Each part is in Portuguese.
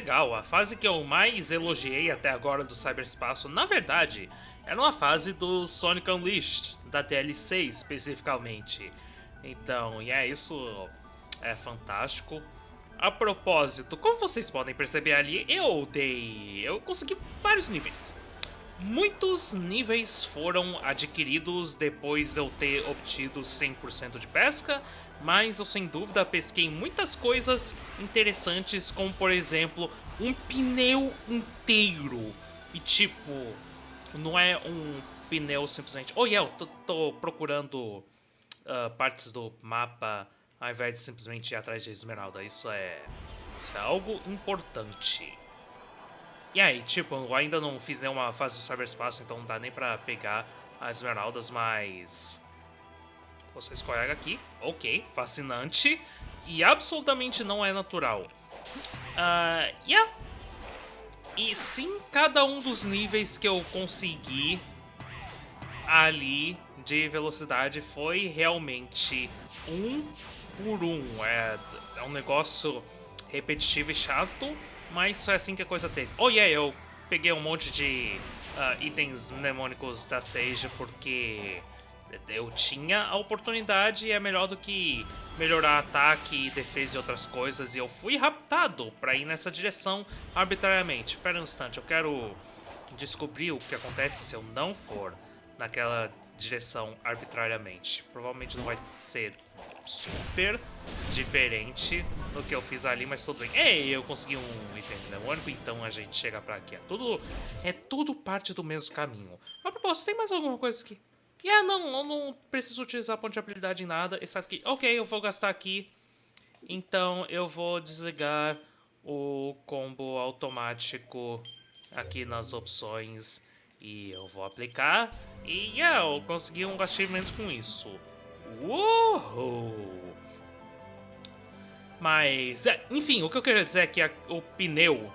legal. A fase que eu mais elogiei até agora do cyberspaço, na verdade, era uma fase do Sonic Unleashed, da DLC especificamente. Então, e é isso é fantástico. A propósito, como vocês podem perceber ali, eu dei... eu consegui vários níveis. Muitos níveis foram adquiridos depois de eu ter obtido 100% de pesca, mas eu sem dúvida pesquei muitas coisas interessantes, como por exemplo, um pneu inteiro. E tipo, não é um pneu simplesmente... Oh, yeah, eu tô, tô procurando uh, partes do mapa ao invés de simplesmente ir atrás de esmeralda. Isso é, isso é algo importante. E aí, tipo, eu ainda não fiz nenhuma fase do cyberspaço, então não dá nem pra pegar as esmeraldas, mas... Você escorrega aqui, ok, fascinante, e absolutamente não é natural. Uh, yeah. E sim, cada um dos níveis que eu consegui ali de velocidade foi realmente um por um. É, é um negócio repetitivo e chato, mas foi assim que a coisa teve. Oh yeah, eu peguei um monte de uh, itens mnemônicos da Sage porque eu tinha a oportunidade e é melhor do que melhorar ataque, defesa e outras coisas. E eu fui raptado para ir nessa direção arbitrariamente. Espera um instante, eu quero descobrir o que acontece se eu não for naquela direção arbitrariamente. Provavelmente não vai ser super diferente do que eu fiz ali, mas tudo bem. Ei, eu consegui um item mnemônico, então a gente chega pra aqui. É tudo, é tudo parte do mesmo caminho. A propósito, tem mais alguma coisa aqui? E yeah, não, eu não preciso utilizar ponto de habilidade em nada. Esse aqui, ok, eu vou gastar aqui. Então eu vou desligar o combo automático aqui nas opções e eu vou aplicar. E yeah, eu consegui um achievement com isso. Uou! Mas, é, enfim, o que eu quero dizer é que a, o pneu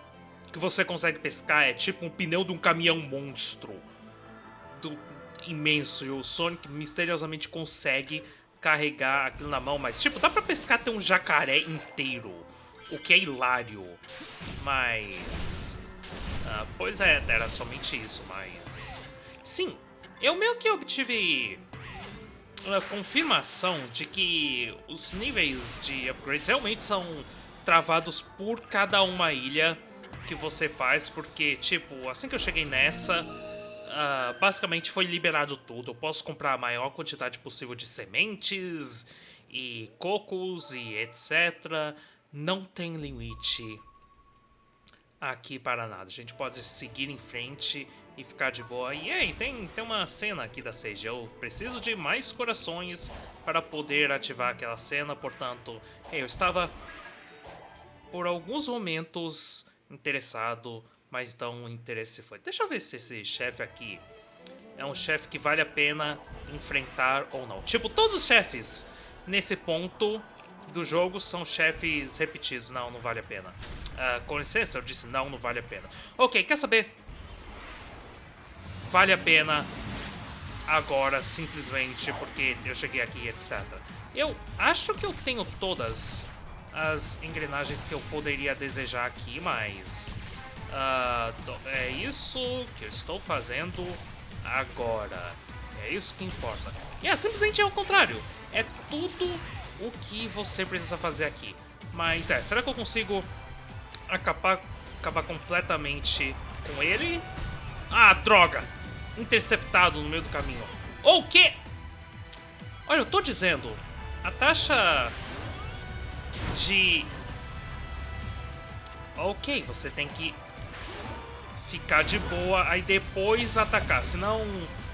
que você consegue pescar é tipo um pneu de um caminhão monstro. Do, imenso. E o Sonic misteriosamente consegue carregar aquilo na mão. Mas, tipo, dá pra pescar até um jacaré inteiro. O que é hilário. Mas... Ah, pois é, era somente isso, mas... Sim, eu meio que obtive a confirmação de que os níveis de upgrades realmente são travados por cada uma ilha que você faz, porque, tipo, assim que eu cheguei nessa, uh, basicamente foi liberado tudo. Eu posso comprar a maior quantidade possível de sementes e cocos e etc. Não tem limite aqui para nada. A gente pode seguir em frente e ficar de boa. E aí, tem, tem uma cena aqui da Sage. Eu preciso de mais corações para poder ativar aquela cena. Portanto, eu estava por alguns momentos interessado, mas então o interesse foi. Deixa eu ver se esse chefe aqui é um chefe que vale a pena enfrentar ou não. Tipo, todos os chefes nesse ponto do jogo são chefes repetidos. Não, não vale a pena. Uh, com licença, eu disse não, não vale a pena. Ok, quer saber? Vale a pena agora, simplesmente porque eu cheguei aqui, etc. Eu acho que eu tenho todas as engrenagens que eu poderia desejar aqui, mas... Uh, é isso que eu estou fazendo agora. É isso que importa. E é simplesmente é o contrário. É tudo o que você precisa fazer aqui. Mas é, será que eu consigo acabar, acabar completamente com ele? Ah, droga! Interceptado no meio do caminho. Ou o quê? Olha, eu tô dizendo, a taxa de... Ok, você tem que ficar de boa, aí depois atacar, senão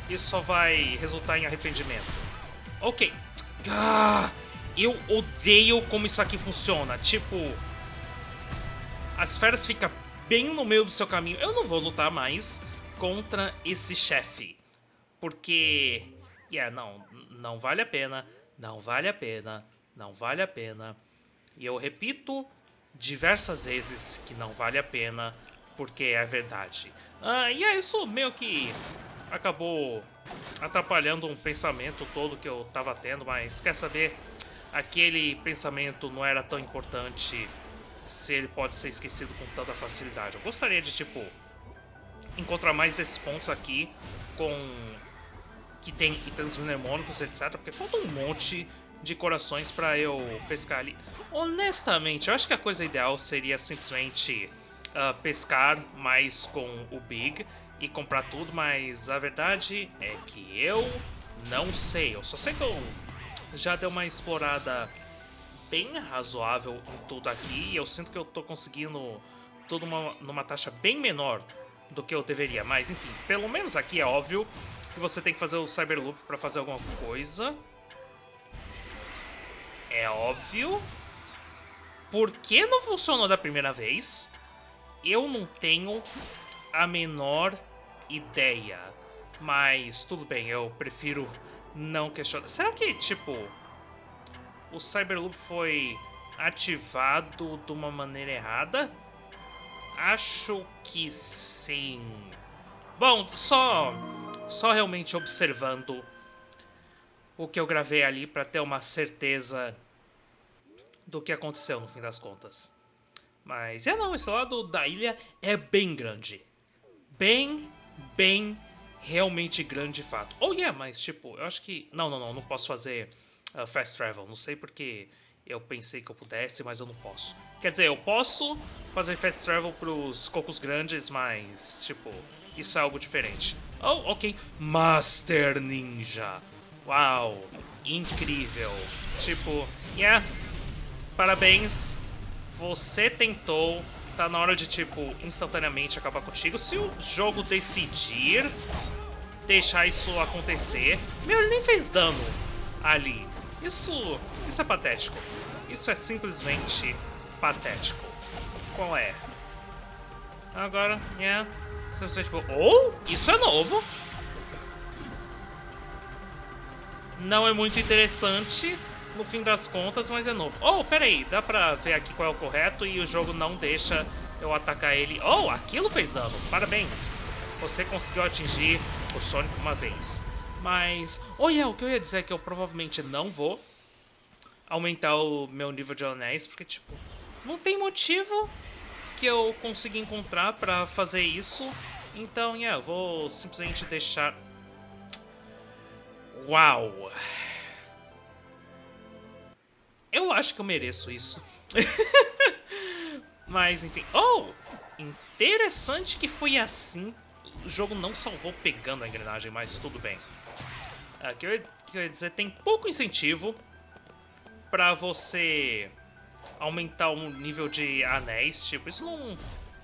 isso só vai resultar em arrependimento. Ok. Ah, eu odeio como isso aqui funciona. Tipo, as feras ficam bem no meio do seu caminho. Eu não vou lutar mais contra esse chefe. Porque, yeah, não, não vale a pena, não vale a pena, não vale a pena. E eu repito diversas vezes que não vale a pena, porque é verdade. Ah, e é isso meio que acabou atrapalhando um pensamento todo que eu tava tendo, mas quer saber? aquele pensamento não era tão importante se ele pode ser esquecido com tanta facilidade. Eu gostaria de, tipo, encontrar mais desses pontos aqui com... que tem itens mnemônicos, etc. Porque falta um monte de corações para eu pescar ali. Honestamente, eu acho que a coisa ideal seria simplesmente uh, pescar mais com o Big e comprar tudo, mas a verdade é que eu não sei. Eu só sei que eu já dei uma explorada bem razoável em tudo aqui e eu sinto que eu tô conseguindo tudo uma, numa taxa bem menor do que eu deveria. Mas enfim, pelo menos aqui é óbvio que você tem que fazer o Cyberloop para fazer alguma coisa. É óbvio. Por que não funcionou da primeira vez? Eu não tenho a menor ideia. Mas tudo bem, eu prefiro não questionar. Será que, tipo, o Cyberloop foi ativado de uma maneira errada? Acho que sim. Bom, só, só realmente observando o que eu gravei ali para ter uma certeza do que aconteceu no fim das contas. Mas é não, esse lado da ilha é bem grande. Bem, bem, realmente grande fato. Oh yeah, mas tipo, eu acho que... Não, não, não, não posso fazer uh, fast travel. Não sei porque eu pensei que eu pudesse, mas eu não posso. Quer dizer, eu posso fazer fast travel pros cocos grandes, mas, tipo, isso é algo diferente. Oh, ok. Master Ninja. Uau, incrível. Tipo, yeah, parabéns. Você tentou. Tá na hora de, tipo, instantaneamente acabar contigo. Se o jogo decidir deixar isso acontecer... Meu, ele nem fez dano ali. Isso, isso é patético. Isso é simplesmente patético. Qual é? Agora, yeah. Simplesmente, tipo, oh, isso é novo. Não é muito interessante no fim das contas, mas é novo. Oh, peraí, dá pra ver aqui qual é o correto e o jogo não deixa eu atacar ele. Oh, aquilo fez dano, parabéns. Você conseguiu atingir o Sonic uma vez. Mas, oh yeah, o que eu ia dizer é que eu provavelmente não vou aumentar o meu nível de anéis, porque tipo, não tem motivo que eu consiga encontrar pra fazer isso. Então, yeah, eu vou simplesmente deixar Uau! Eu acho que eu mereço isso. Mas, enfim. Oh! Interessante que foi assim. O jogo não salvou pegando a engrenagem, mas tudo bem. Uh, que eu, ia dizer, tem pouco incentivo pra você aumentar o nível de anéis. Tipo, isso não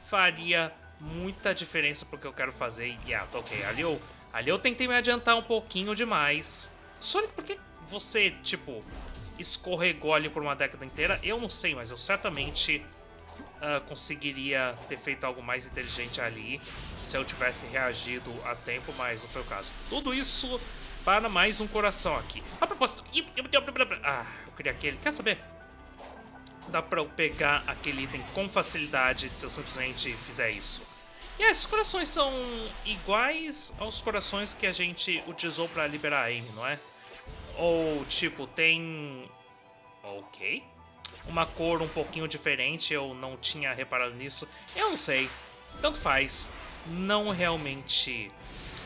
faria muita diferença pro que eu quero fazer. E, ah, ok, ali eu Ali eu tentei me adiantar um pouquinho demais. Sonic, por que você, tipo, escorregou ali por uma década inteira? Eu não sei, mas eu certamente uh, conseguiria ter feito algo mais inteligente ali se eu tivesse reagido a tempo, mas não foi o caso. Tudo isso para mais um coração aqui. A propósito... Ah, eu queria aquele. Quer saber? Dá pra eu pegar aquele item com facilidade se eu simplesmente fizer isso. E esses corações são iguais aos corações que a gente utilizou para liberar a Amy, não é? Ou, tipo, tem... Ok. Uma cor um pouquinho diferente, eu não tinha reparado nisso. Eu não sei. Tanto faz. Não realmente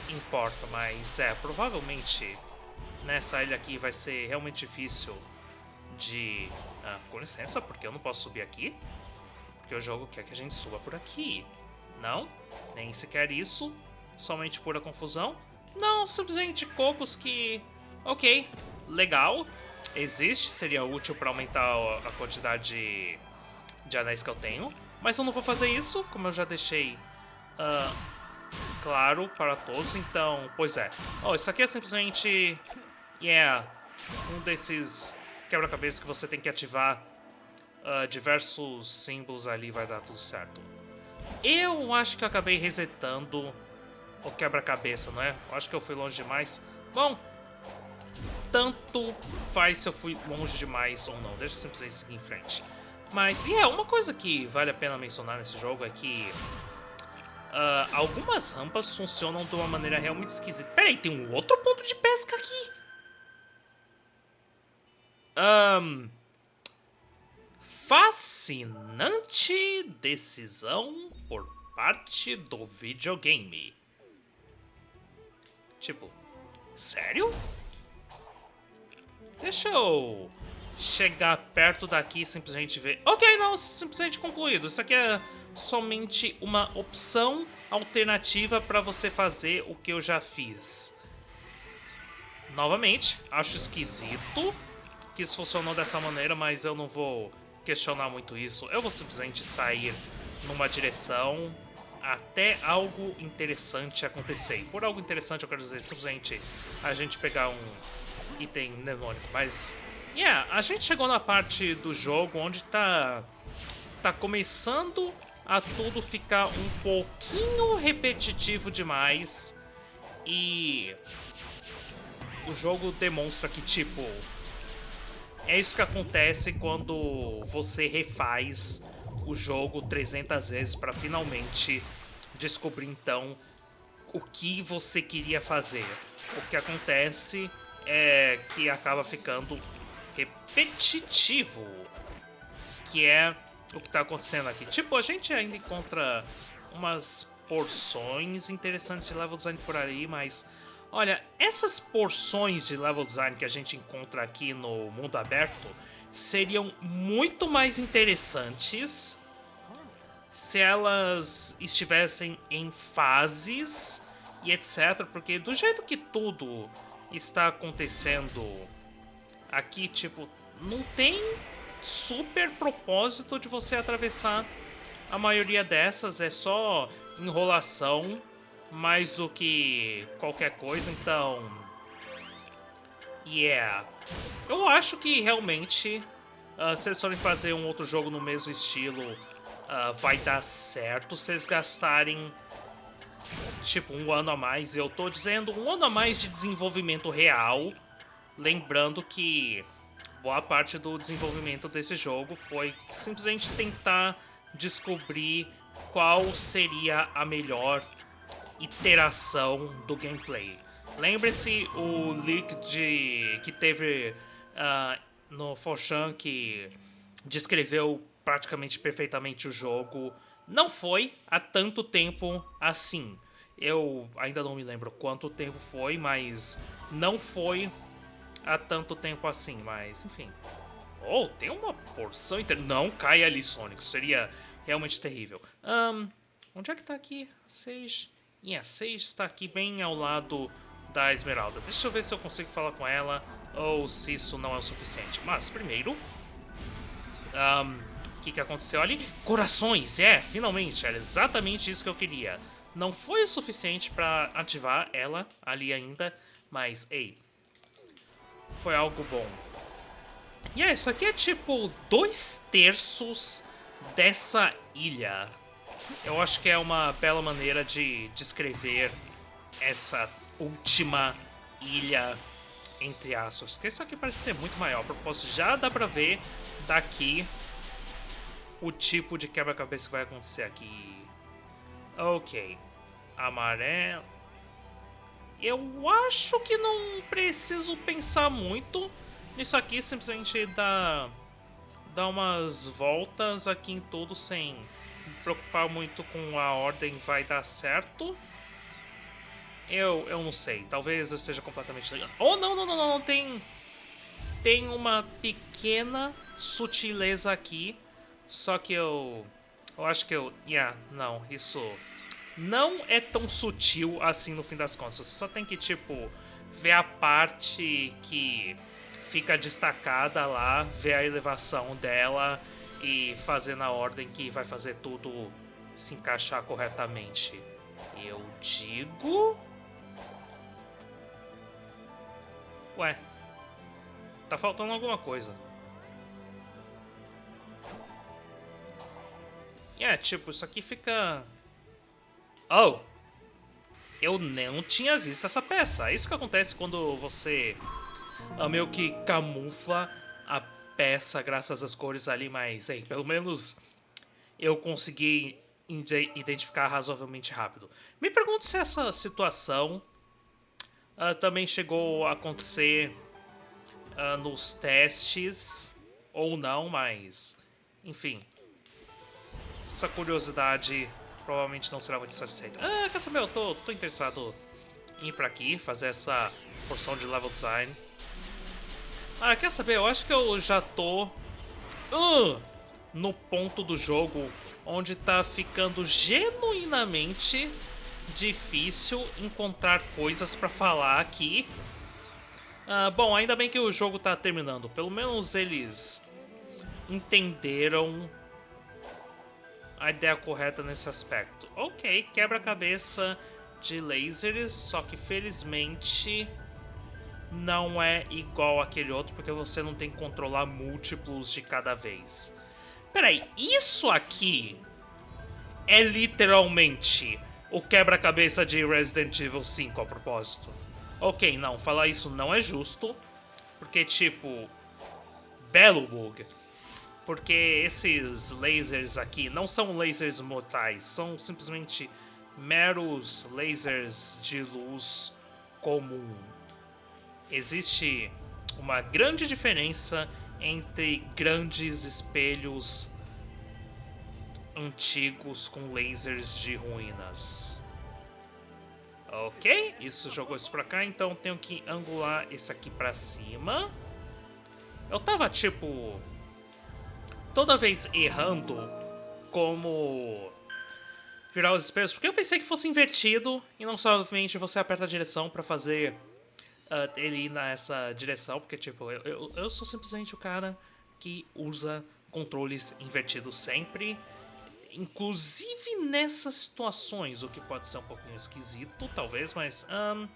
importa, mas é, provavelmente nessa ilha aqui vai ser realmente difícil de... Ah, com licença, porque eu não posso subir aqui? Porque o jogo quer que a gente suba por aqui. Não, nem sequer isso. Somente pura confusão. Não, simplesmente cocos que... Ok, legal. Existe, seria útil para aumentar a quantidade de, anéis que eu tenho. Mas eu não vou fazer isso, como eu já deixei uh, claro para todos. Então, pois é. Oh, isso aqui é simplesmente... Yeah, um desses quebra-cabeças que você tem que ativar uh, diversos símbolos ali vai dar tudo certo. Eu acho que eu acabei resetando o quebra-cabeça, não é? Eu acho que eu fui longe demais. Bom, tanto faz se eu fui longe demais ou não. Deixa eu simplesmente seguir em frente. Mas, e é, uma coisa que vale a pena mencionar nesse jogo é que uh, algumas rampas funcionam de uma maneira realmente esquisita. Peraí, tem um outro ponto de pesca aqui? Um, fascinante decisão por parte do videogame. Tipo, sério? Deixa eu chegar perto daqui e simplesmente ver. Ok, não, simplesmente concluído. Isso aqui é somente uma opção alternativa para você fazer o que eu já fiz. Novamente, acho esquisito que isso funcionou dessa maneira, mas eu não vou questionar muito isso. Eu vou simplesmente sair numa direção até algo interessante acontecer. E por algo interessante eu quero dizer simplesmente a gente pegar um item mnemônico, mas... Yeah, a gente chegou na parte do jogo onde tá, tá começando a tudo ficar um pouquinho repetitivo demais e o jogo demonstra que, tipo, é isso que acontece quando você refaz o jogo 300 vezes para finalmente descobrir então o que você queria fazer. O que acontece é que acaba ficando repetitivo, que é o que está acontecendo aqui. Tipo, a gente ainda encontra umas porções interessantes de level design por aí, mas olha, essas porções de level design que a gente encontra aqui no mundo aberto seriam muito mais interessantes se elas estivessem em fases e etc, porque do jeito que tudo está acontecendo aqui, tipo, não tem super propósito de você atravessar a maioria dessas, é só enrolação mais do que qualquer coisa, então... Yeah. Eu acho que realmente, uh, se eles forem fazer um outro jogo no mesmo estilo, uh, vai dar certo se eles gastarem tipo um ano a mais. Eu tô dizendo um ano a mais de desenvolvimento real, lembrando que boa parte do desenvolvimento desse jogo foi simplesmente tentar descobrir qual seria a melhor iteração do gameplay. Lembre-se o leak de que teve uh, no Foshan que descreveu praticamente perfeitamente o jogo. Não foi há tanto tempo assim. Eu ainda não me lembro quanto tempo foi, mas não foi há tanto tempo assim, mas enfim. Oh, tem uma porção inteira. Não cai ali, Sonic. Seria realmente terrível. Um, onde é que tá aqui? Sage. Yeah, Sage está aqui bem ao lado da Esmeralda. Deixa eu ver se eu consigo falar com ela ou se isso não é o suficiente. Mas, primeiro... O que, que aconteceu ali? Corações! É, finalmente, era exatamente isso que eu queria. Não foi o suficiente para ativar ela ali ainda, mas, ei, foi algo bom. E é, isso aqui é tipo dois terços dessa ilha. Eu acho que é uma bela maneira de descrever essa última ilha, entre aspas. Porque isso aqui parece ser muito maior. A propósito, já dá pra ver daqui o tipo de quebra-cabeça que vai acontecer aqui. Ok. Amarelo. Eu acho que não preciso pensar muito nisso aqui, simplesmente dar, dar umas voltas aqui em tudo sem me preocupar muito com a ordem vai dar certo. Eu, eu não sei, talvez eu esteja completamente. Oh, não, não, não, não, tem, tem uma pequena sutileza aqui, só que eu, eu acho que eu, yeah, não, isso não é tão sutil assim no fim das contas. Você só tem que, tipo, ver a parte que fica destacada lá, ver a elevação dela e fazer na ordem que vai fazer tudo se encaixar corretamente. Eu digo. Ué, tá faltando alguma coisa. É, tipo, isso aqui fica Oh! Eu não tinha visto essa peça. É isso que acontece quando você uh, meio que camufla a peça graças às cores ali, mas ei, pelo menos eu consegui identificar razoavelmente rápido. Me pergunto se essa situação uh, também chegou a acontecer uh, nos testes ou não, mas Enfim. Essa curiosidade provavelmente não será muito satisfeita. Ah, quer saber? Eu tô, tô interessado em ir pra aqui, fazer essa porção de level design. Ah, quer saber? Eu acho que eu já tô uh, no ponto do jogo onde tá ficando genuinamente difícil encontrar coisas pra falar aqui. Ah, bom, ainda bem que o jogo tá terminando. Pelo menos eles entenderam a ideia correta nesse aspecto. Ok, quebra-cabeça de lasers, só que felizmente não é igual aquele outro, porque você não tem que controlar múltiplos de cada vez. Peraí, isso aqui é literalmente o quebra-cabeça de Resident Evil 5 a propósito. Ok, não, falar isso não é justo, porque tipo, belo bug. Porque esses lasers aqui não são lasers mortais, são simplesmente meros lasers de luz comum. Existe uma grande diferença entre grandes espelhos antigos com lasers de ruínas. Ok, isso jogou isso pra cá, então tenho que angular esse aqui pra cima. Eu tava, tipo, toda vez errando como virar os espelhos, porque eu pensei que fosse invertido e não somente você aperta a direção pra fazer uh, ele ir nessa direção, porque, tipo, eu, eu, eu sou simplesmente o cara que usa controles invertidos sempre, inclusive nessas situações, o que pode ser um pouquinho esquisito, talvez, mas... Um,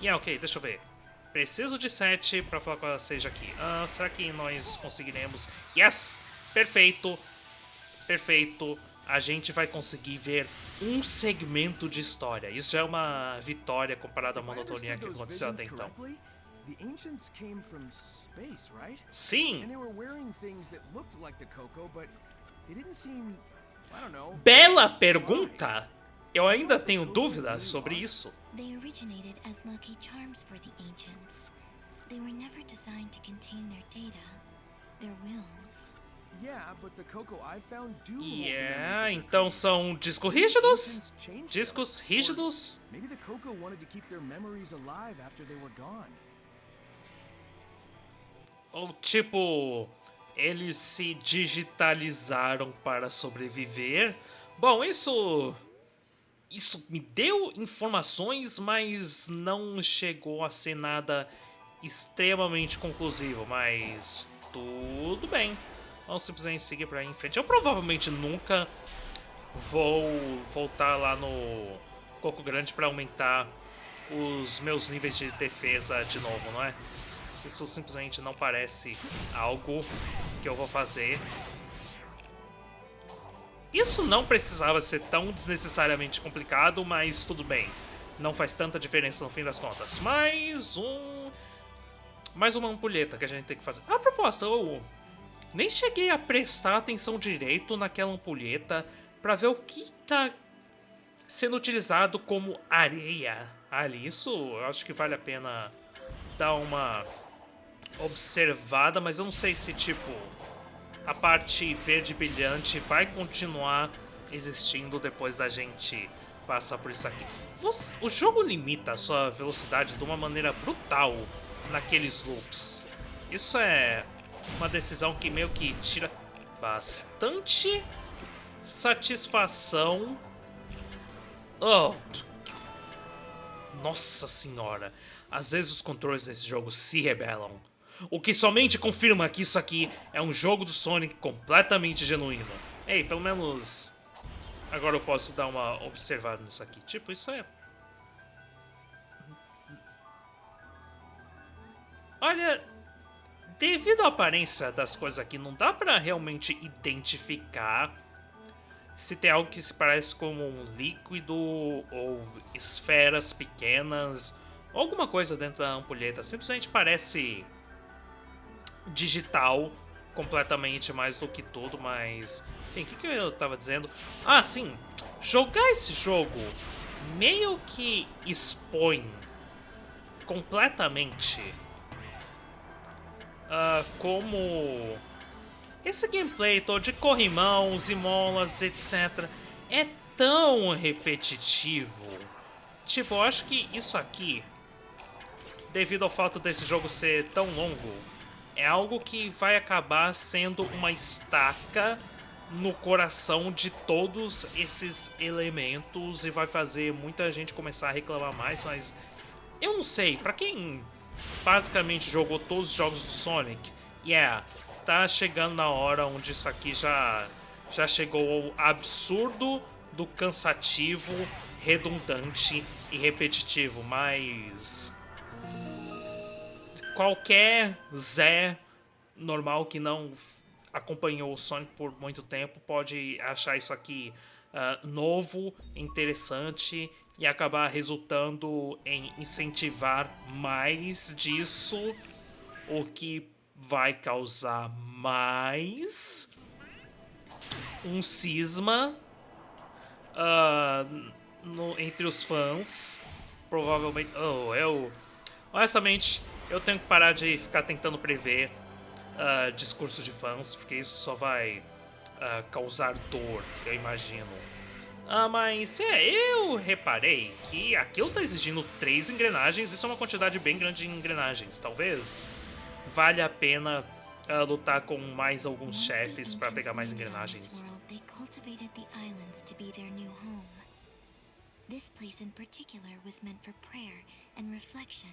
yeah, ok, deixa eu ver. Preciso de 7 para falar com a seja aqui. Uh, será que nós conseguiremos? Yes! Perfeito! Perfeito! A gente vai conseguir ver um segmento de história. Isso já é uma vitória comparado à monotonia que aconteceu até então. The ancients came from space, right? Sim. And they were wearing things that looked like the Coco, but they didn't seem, I don't know. Bela pergunta. Eu ainda tenho dúvidas sobre isso. They originated as lucky charms for the ancients. They were never designed to contain their data, their wills. Yeah, então são discos rígidos? Discos rígidos? Ou tipo, eles se digitalizaram para sobreviver? Bom, isso isso me deu informações, mas não chegou a ser nada extremamente conclusivo, mas tudo bem. Vamos simplesmente seguir pra em frente. Eu provavelmente nunca vou voltar lá no Coco Grande pra aumentar os meus níveis de defesa de novo, não é? Isso simplesmente não parece algo que eu vou fazer. Isso não precisava ser tão desnecessariamente complicado, mas tudo bem. Não faz tanta diferença no fim das contas. Mais um... Mais uma ampulheta que a gente tem que fazer. A propósito, eu nem cheguei a prestar atenção direito naquela ampulheta para ver o que está sendo utilizado como areia ali. Isso eu acho que vale a pena dar uma observada, mas eu não sei se tipo a parte verde brilhante vai continuar existindo depois da gente passar por isso aqui. O jogo limita a sua velocidade de uma maneira brutal naqueles loops. Isso é uma decisão que meio que tira bastante satisfação. Oh. Nossa senhora. Às vezes os controles desse jogo se rebelam. O que somente confirma que isso aqui é um jogo do Sonic completamente genuíno. Ei, pelo menos agora eu posso dar uma observada nisso aqui. Tipo, isso é... Olha, devido à aparência das coisas aqui, não dá pra realmente identificar se tem algo que se parece como um líquido ou esferas pequenas, alguma coisa dentro da ampulheta. Simplesmente parece digital completamente mais do que tudo, mas... Sim, o que, que eu tava dizendo? Ah, sim, jogar esse jogo meio que expõe completamente uh, como esse gameplay todo de corrimãos e molas, etc., é tão repetitivo. Tipo, eu acho que isso aqui, devido ao fato desse jogo ser tão longo, é algo que vai acabar sendo uma estaca no coração de todos esses elementos e vai fazer muita gente começar a reclamar mais, mas eu não sei, pra quem basicamente jogou todos os jogos do Sonic, yeah, tá chegando na hora onde isso aqui já, já chegou ao absurdo do cansativo, redundante e repetitivo, mas qualquer Zé normal que não acompanhou o Sonic por muito tempo pode achar isso aqui uh, novo, interessante e acabar resultando em incentivar mais disso, o que vai causar mais um cisma uh, no, entre os fãs. Provavelmente. Oh, eu. Honestamente, eu tenho que parar de ficar tentando prever uh, discursos de fãs, porque isso só vai uh, causar dor, eu imagino. Ah, mas é, eu reparei que aquilo está exigindo três engrenagens, isso é uma quantidade bem grande de engrenagens. Talvez valha a pena uh, lutar com mais alguns chefes para pegar mais engrenagens. This place in particular was meant for prayer and reflection.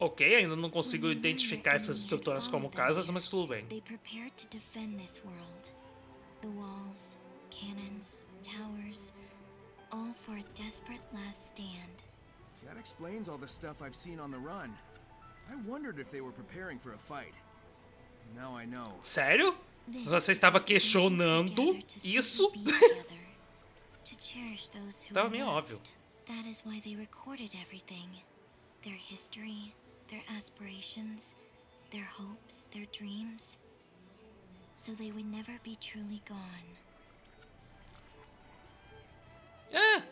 Ok, ainda não consigo identificar essas estruturas como casas, mas tudo bem. walls, cannons, towers, all for a desperate last stand. That explains all the stuff I've seen on the run. I wondered if they were preparing for a fight. Now I know. Sério? Você estava questionando isso? Tava meio óbvio. That is why they recorded everything. Their history, their aspirations, their hopes, their dreams. So they would never be truly gone. É,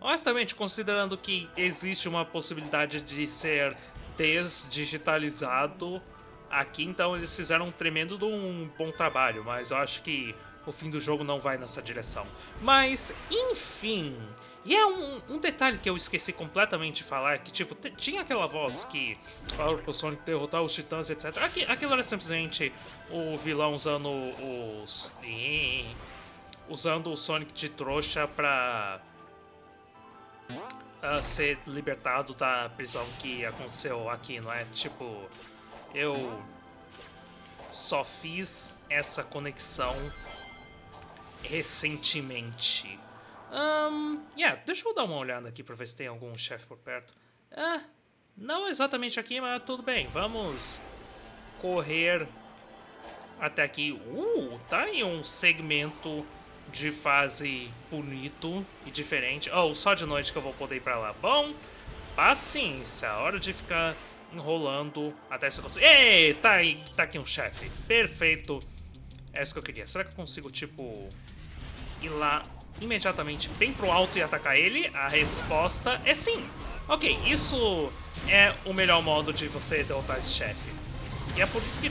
honestamente, considerando que existe uma possibilidade de ser desdigitalizado aqui, então eles fizeram um tremendo um bom trabalho, mas eu acho que o fim do jogo não vai nessa direção. Mas, enfim, e é um, um, detalhe que eu esqueci completamente de falar, que tipo, tinha aquela voz que falava pro Sonic derrotar os titãs, etc. Aqui, aquilo era simplesmente o vilão usando os... usando o Sonic de trouxa pra... Uh, ser libertado da prisão que aconteceu aqui, não é? Tipo, eu só fiz essa conexão recentemente. Um, yeah, deixa eu dar uma olhada aqui pra ver se tem algum chefe por perto. Ah, não exatamente aqui, mas tudo bem. Vamos correr até aqui. Uh, tá aí um segmento de fase bonito e diferente. Oh, só de noite que eu vou poder ir pra lá. Bom, paciência. Hora de ficar enrolando até isso acontecer. Ei, tá aí, tá aqui um chefe. Perfeito. É isso que eu queria. Será que eu consigo, tipo, ir lá imediatamente bem pro alto e atacar ele? A resposta é sim. Ok, isso é o melhor modo de você derrotar esse chefe. E é por isso que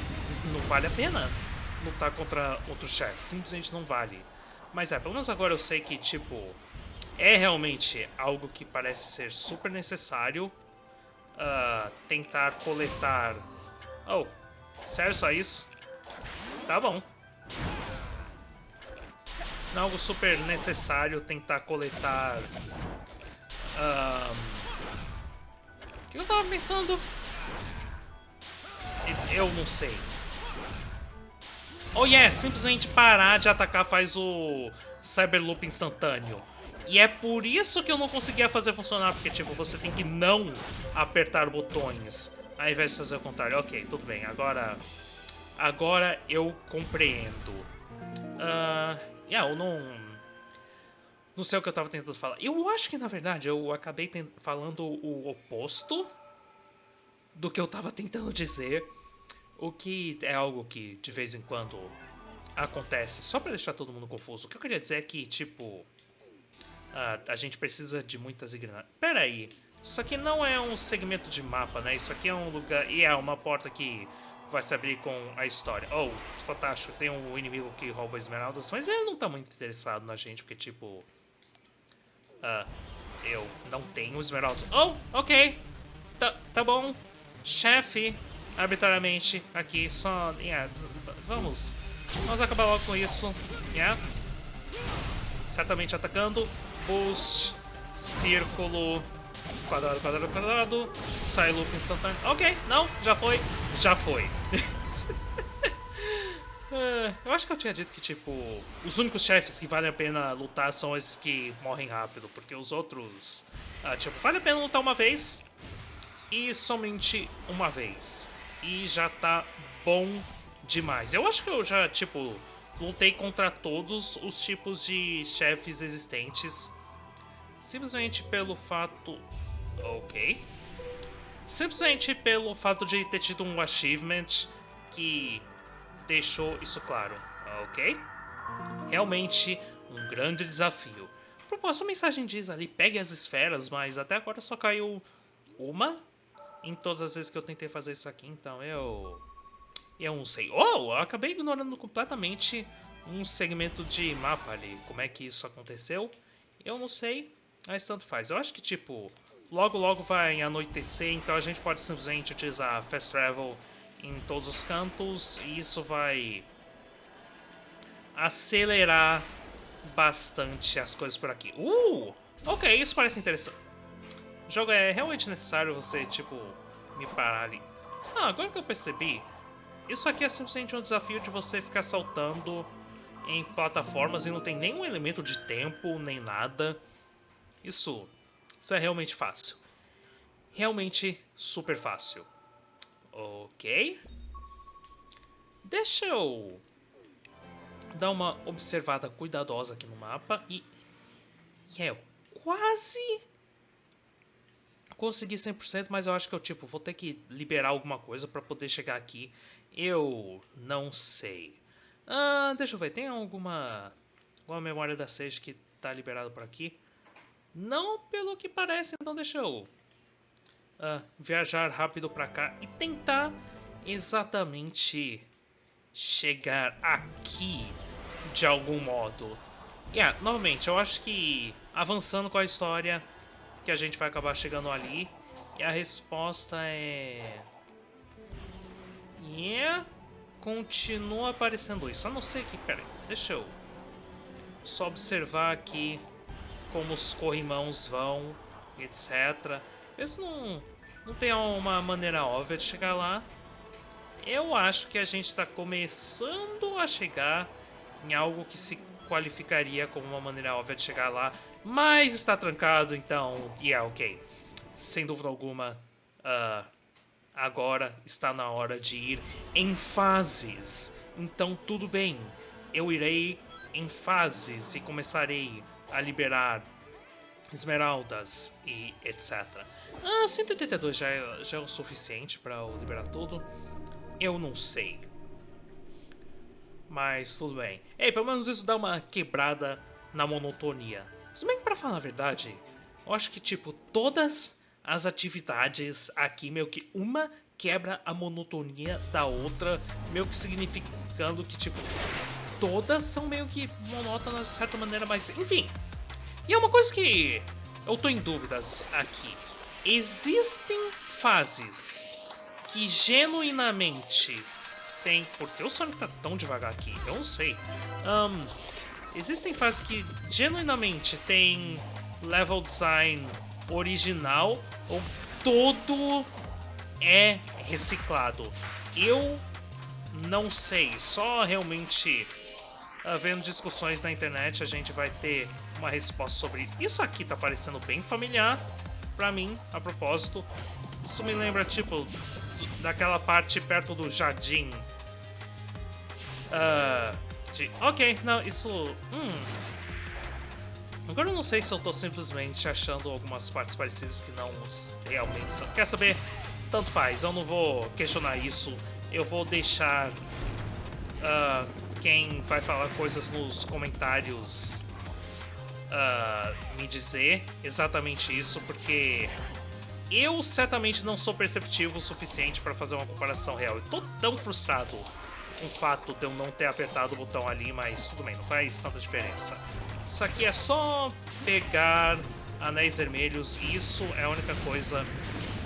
não vale a pena lutar contra outros chefes. Simplesmente não vale. Mas é, pelo menos agora eu sei que, tipo, é realmente algo que parece ser super necessário uh, tentar coletar... Oh, sério só isso? Tá bom algo super necessário tentar coletar... Um... O que eu tava pensando? Eu não sei. Oh yeah, simplesmente parar de atacar faz o Cyberloop instantâneo. E é por isso que eu não conseguia fazer funcionar, porque tipo, você tem que não apertar botões, ao invés de fazer o contrário. Ok, tudo bem, agora... Agora eu compreendo. Uh, yeah, eu não. Não sei o que eu tava tentando falar. Eu acho que, na verdade, eu acabei falando o oposto do que eu tava tentando dizer. O que é algo que, de vez em quando, acontece. Só pra deixar todo mundo confuso. O que eu queria dizer é que, tipo... a gente precisa de muitas engrenagens. Pera aí. Isso aqui não é um segmento de mapa, né? Isso aqui é um lugar... E é uma porta que vai se abrir com a história. Oh, fantástico, tem um inimigo que rouba esmeraldas, mas ele não tá muito interessado na gente, porque tipo... Uh, eu não tenho esmeraldas. Oh, ok. Tá, tá bom. Chefe, arbitrariamente, aqui, só... Yeah, vamos... Vamos acabar logo com isso. Yeah. Certamente atacando. Boost. Círculo. Quadrado, quadrado, quadrado. Sai loop instantâneo. Ok, não, já foi. Já foi. é, eu acho que eu tinha dito que, tipo, os únicos chefes que valem a pena lutar são esses que morrem rápido, porque os outros, ah, tipo, vale a pena lutar uma vez e somente uma vez. E já tá bom demais. Eu acho que eu já, tipo, lutei contra todos os tipos de chefes existentes simplesmente pelo fato... Ok. Simplesmente pelo fato de ter tido um achievement que deixou isso claro. Ok? Realmente um grande desafio. A propósito, a mensagem diz ali, pegue as esferas, mas até agora só caiu uma em todas as vezes que eu tentei fazer isso aqui, então eu... Eu não sei. Oh, eu acabei ignorando completamente um segmento de mapa ali. Como é que isso aconteceu? Eu não sei. Mas tanto faz. Eu acho que, tipo, logo logo vai anoitecer, então a gente pode simplesmente utilizar Fast Travel em todos os cantos e isso vai acelerar bastante as coisas por aqui. Uh! Ok, isso parece interessante. O jogo é realmente necessário você, tipo, me parar ali. Ah, agora que eu percebi, isso aqui é simplesmente um desafio de você ficar saltando em plataformas e não tem nenhum elemento de tempo, nem nada. Isso, isso é realmente fácil. Realmente super fácil. Ok. Deixa eu dar uma observada cuidadosa aqui no mapa e... E é, eu quase consegui 100%, mas eu acho que eu tipo, vou ter que liberar alguma coisa para poder chegar aqui. Eu não sei. Ah, deixa eu ver, tem alguma, alguma memória da Sage que tá liberada por aqui? Não pelo que parece, então deixa eu uh, viajar rápido para cá e tentar exatamente chegar aqui de algum modo. Yeah, novamente, eu acho que avançando com a história que a gente vai acabar chegando ali. E a resposta é... Yeah, continua aparecendo isso. Eu não sei que... Pera aí, deixa eu só observar aqui como os corrimãos vão, etc. Esse não, não tem uma maneira óbvia de chegar lá. Eu acho que a gente está começando a chegar em algo que se qualificaria como uma maneira óbvia de chegar lá, mas está trancado, então, yeah, é ok. Sem dúvida alguma, uh, agora está na hora de ir em fases. Então, tudo bem, eu irei em fases e começarei a liberar esmeraldas e etc. Ah, 182 já é, já é o suficiente para eu liberar tudo? Eu não sei. Mas tudo bem. Ei, pelo menos isso dá uma quebrada na monotonia. Se bem que pra falar a verdade, eu acho que tipo, todas as atividades aqui, meio que uma quebra a monotonia da outra, meio que significando que tipo, todas são meio que monótonas de certa maneira, mas enfim. E é uma coisa que eu tô em dúvidas aqui. Existem fases que genuinamente tem. Porque o Sonic tá tão devagar aqui? Eu não sei. Um, existem fases que genuinamente tem level design original ou todo é reciclado. Eu não sei, só realmente havendo discussões na internet, a gente vai ter uma resposta sobre isso. Isso aqui tá parecendo bem familiar pra mim, a propósito. Isso me lembra, tipo, daquela parte perto do jardim. Uh, de... Ok, não, isso... Hum... Agora eu não sei se eu tô simplesmente achando algumas partes parecidas que não realmente são. Quer saber? Tanto faz, eu não vou questionar isso. Eu vou deixar... Uh, quem vai falar coisas nos comentários uh, me dizer exatamente isso, porque eu certamente não sou perceptivo o suficiente para fazer uma comparação real. Eu tô tão frustrado o fato de eu não ter apertado o botão ali, mas tudo bem, não faz tanta diferença. Isso aqui é só pegar anéis vermelhos e isso é a única coisa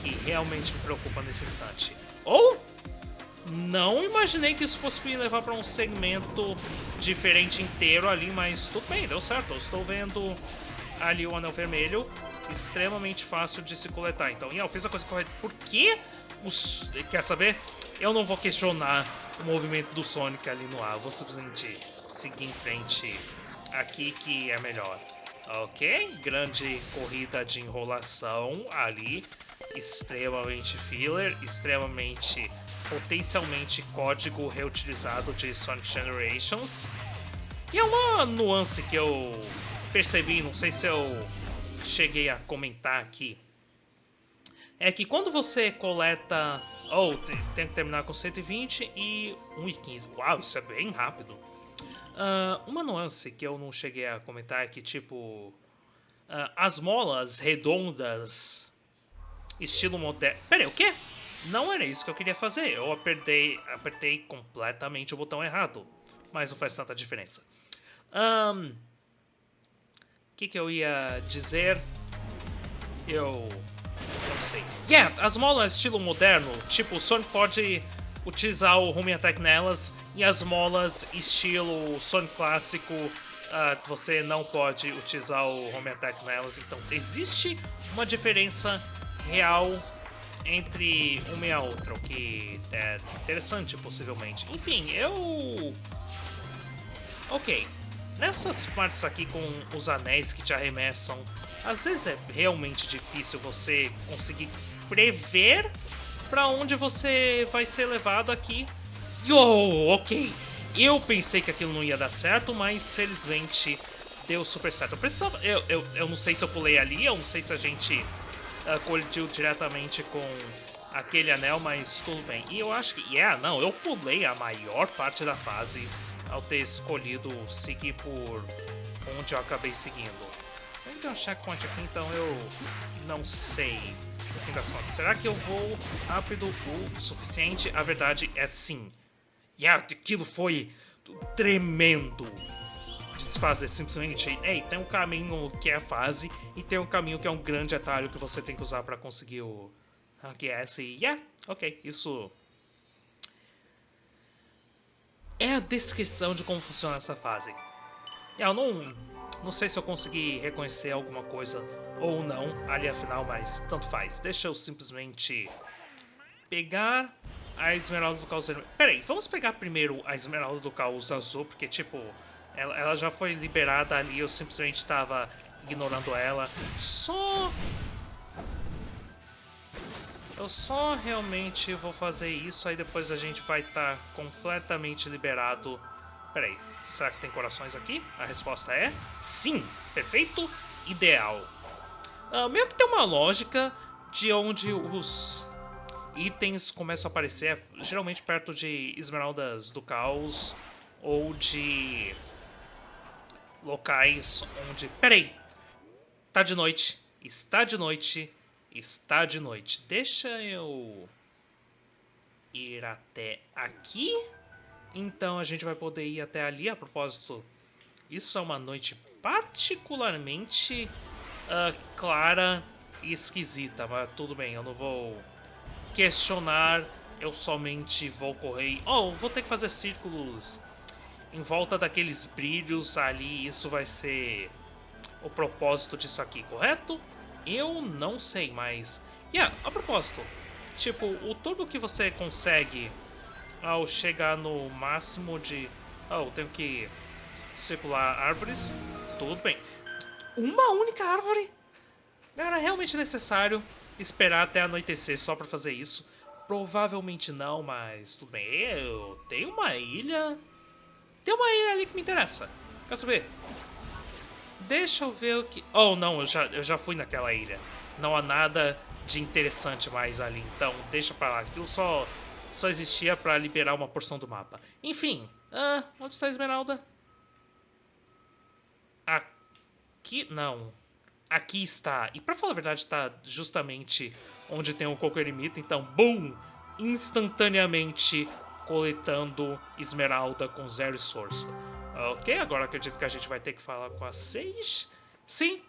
que realmente me preocupa nesse instante. Ou não imaginei que isso fosse me levar para um segmento diferente inteiro ali, mas tudo bem, deu certo. Eu estou vendo ali o anel vermelho, extremamente fácil de se coletar. Então, eu fiz a coisa correta. Por que os... Quer saber? Eu não vou questionar o movimento do Sonic ali no ar. Vou simplesmente seguir em frente aqui que é melhor. Ok, grande corrida de enrolação ali. Extremamente filler, extremamente potencialmente código reutilizado de Sonic Generations. E é uma nuance que eu percebi, não sei se eu cheguei a comentar aqui. É que quando você coleta... Oh, tem que terminar com 120 e 1,15. Uau, isso é bem rápido. Uh, uma nuance que eu não cheguei a comentar é que, tipo... Uh, as molas redondas, estilo moderno... Pera aí, o quê? Não era isso que eu queria fazer. Eu apertei, apertei completamente o botão errado. Mas não faz tanta diferença. O um, que, que eu ia dizer? Eu... Não sei. Yeah, as molas estilo moderno. Tipo, o Sonic pode utilizar o Home Attack nelas. E as molas estilo Sonic clássico, uh, você não pode utilizar o Home Attack nelas. Então, existe uma diferença real entre uma e a outra, o que é interessante, possivelmente. Enfim, eu... Ok. Nessas partes aqui com os anéis que te arremessam, às vezes é realmente difícil você conseguir prever para onde você vai ser levado aqui. Yo, ok. Eu pensei que aquilo não ia dar certo, mas felizmente deu super certo. Eu, precisava, eu, eu, eu não sei se eu pulei ali, eu não sei se a gente uh, colidiu diretamente com aquele anel, mas tudo bem. E eu acho que, yeah, não, eu pulei a maior parte da fase ao ter escolhido seguir por onde eu acabei seguindo. Tem um checkpoint aqui, então eu não sei no fim das contas. Será que eu vou rápido o suficiente? A verdade é sim. E yeah, aquilo foi tremendo desfazer simplesmente, ei, tem um caminho que é a fase e tem um caminho que é um grande atalho que você tem que usar para conseguir o Rank S e yeah, ok, isso é a descrição de como funciona essa fase. Eu não, não sei se eu consegui reconhecer alguma coisa ou não ali afinal, mas tanto faz. Deixa eu simplesmente pegar a esmeralda do caos vermelho. Peraí, vamos pegar primeiro a esmeralda do caos azul, porque tipo, ela, ela já foi liberada ali, eu simplesmente estava ignorando ela. Só... Eu só realmente vou fazer isso, aí depois a gente vai estar tá completamente liberado. Peraí, será que tem corações aqui? A resposta é sim, perfeito, ideal. Uh, meio que tem uma lógica de onde os itens começam a aparecer, geralmente perto de esmeraldas do caos ou de locais onde... Peraí! Tá de noite. Está de noite. Está de noite. Deixa eu ir até aqui. Então a gente vai poder ir até ali. A propósito, isso é uma noite particularmente uh, clara e esquisita. Mas tudo bem, eu não vou questionar. Eu somente vou correr. Oh, vou ter que fazer círculos em volta daqueles brilhos ali, isso vai ser o propósito disso aqui, correto? Eu não sei, mas... Yeah, a propósito, tipo, o turbo que você consegue ao chegar no máximo de... Oh, tenho que circular árvores, tudo bem. Uma única árvore? Era realmente necessário esperar até anoitecer só pra fazer isso? Provavelmente não, mas tudo bem. Eu tenho uma ilha tem uma ilha ali que me interessa. Quer saber? Deixa eu ver o que... Oh, não, eu já, eu já fui naquela ilha. Não há nada de interessante mais ali, então deixa pra lá. Aquilo só, só existia pra liberar uma porção do mapa. Enfim, ah, onde está a Esmeralda? Aqui? Não. aqui está. E pra falar a verdade, está justamente onde tem o Coco Eremita. Então, boom! Instantaneamente coletando esmeralda com zero esforço. Ok, agora acredito que a gente vai ter que falar com a Sage. Sim,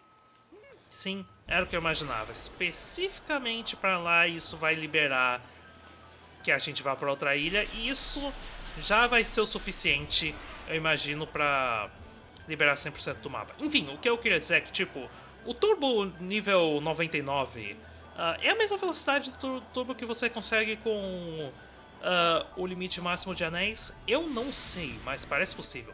sim, era o que eu imaginava. Especificamente para lá, isso vai liberar que a gente vá para outra ilha. E isso já vai ser o suficiente, eu imagino, para liberar 100% do mapa. Enfim, o que eu queria dizer é que, tipo, o turbo nível 99 uh, é a mesma velocidade do turbo que você consegue com uh, o limite máximo de anéis? Eu não sei, mas parece possível.